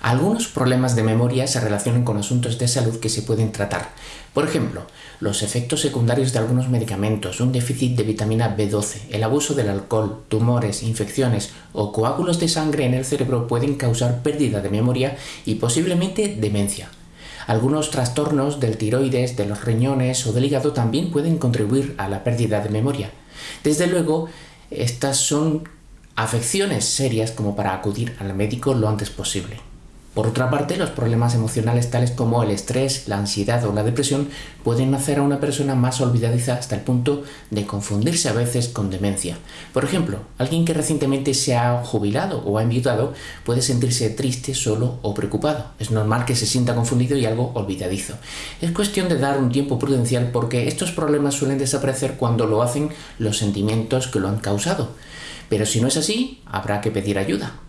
Algunos problemas de memoria se relacionan con asuntos de salud que se pueden tratar. Por ejemplo, los efectos secundarios de algunos medicamentos, un déficit de vitamina B12, el abuso del alcohol, tumores, infecciones o coágulos de sangre en el cerebro pueden causar pérdida de memoria y posiblemente demencia. Algunos trastornos del tiroides, de los riñones o del hígado también pueden contribuir a la pérdida de memoria. Desde luego, estas son afecciones serias como para acudir al médico lo antes posible. Por otra parte, los problemas emocionales tales como el estrés, la ansiedad o la depresión pueden hacer a una persona más olvidadiza hasta el punto de confundirse a veces con demencia. Por ejemplo, alguien que recientemente se ha jubilado o ha enviudado puede sentirse triste, solo o preocupado. Es normal que se sienta confundido y algo olvidadizo. Es cuestión de dar un tiempo prudencial porque estos problemas suelen desaparecer cuando lo hacen los sentimientos que lo han causado. Pero si no es así, habrá que pedir ayuda.